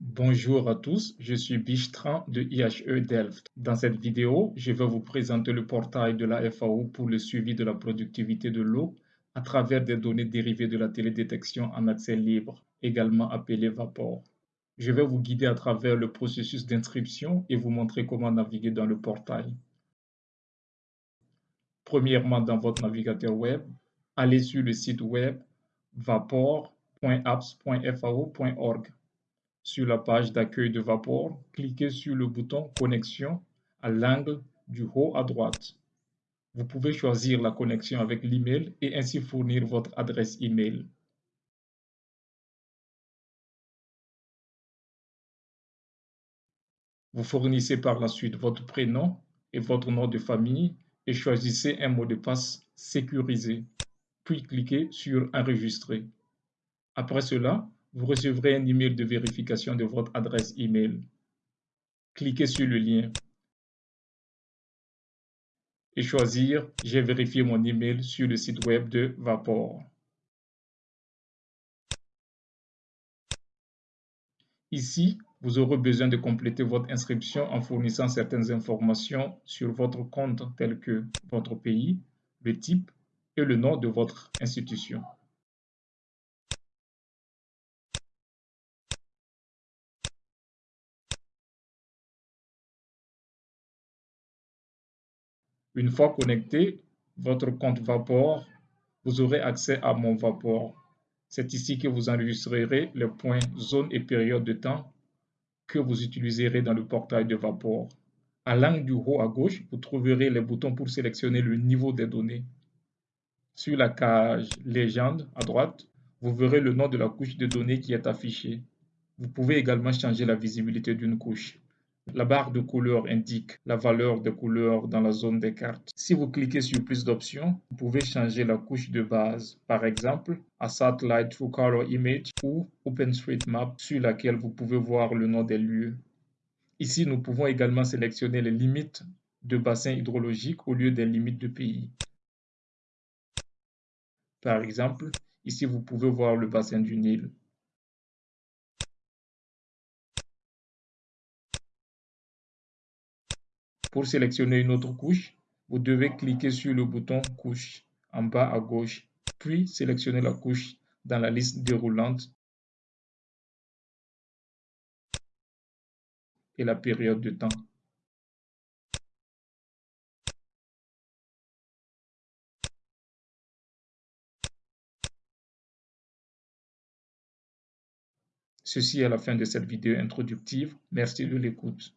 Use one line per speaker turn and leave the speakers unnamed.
Bonjour à tous, je suis Bichtran de IHE Delft. Dans cette vidéo, je vais vous présenter le portail de la FAO pour le suivi de la productivité de l'eau à travers des données dérivées de la télédétection en accès libre, également appelée VAPOR. Je vais vous guider à travers le processus d'inscription et vous montrer comment naviguer dans le portail. Premièrement, dans votre navigateur web, allez sur le site web vapor.apps.fao.org. Sur la page d'accueil de Vapor, cliquez sur le bouton Connexion à l'angle du haut à droite. Vous pouvez choisir la connexion avec l'email et ainsi fournir votre adresse email. Vous fournissez par la suite votre prénom et votre nom de famille et choisissez un mot de passe sécurisé, puis cliquez sur Enregistrer. Après cela, vous recevrez un email de vérification de votre adresse email. Cliquez sur le lien et choisir J'ai vérifié mon email sur le site web de Vapor. Ici, vous aurez besoin de compléter votre inscription en fournissant certaines informations sur votre compte telles que votre pays, le type et le nom de votre institution. Une fois connecté, votre compte Vapor, vous aurez accès à Mon Vapor. C'est ici que vous enregistrerez les points, zones et périodes de temps que vous utiliserez dans le portail de Vapor. À l'angle du haut à gauche, vous trouverez les boutons pour sélectionner le niveau des données. Sur la cage Légende à droite, vous verrez le nom de la couche de données qui est affichée. Vous pouvez également changer la visibilité d'une couche. La barre de couleur indique la valeur des couleurs dans la zone des cartes. Si vous cliquez sur plus d'options, vous pouvez changer la couche de base, par exemple à Satellite True Color Image ou OpenStreetMap sur laquelle vous pouvez voir le nom des lieux. Ici, nous pouvons également sélectionner les limites de bassin hydrologique au lieu des limites de pays. Par exemple, ici vous pouvez voir le bassin du Nil. Pour sélectionner une autre couche, vous devez cliquer sur le bouton Couche en bas à gauche, puis sélectionner la couche dans la liste déroulante et la période de temps. Ceci est la fin de cette vidéo introductive. Merci de l'écoute.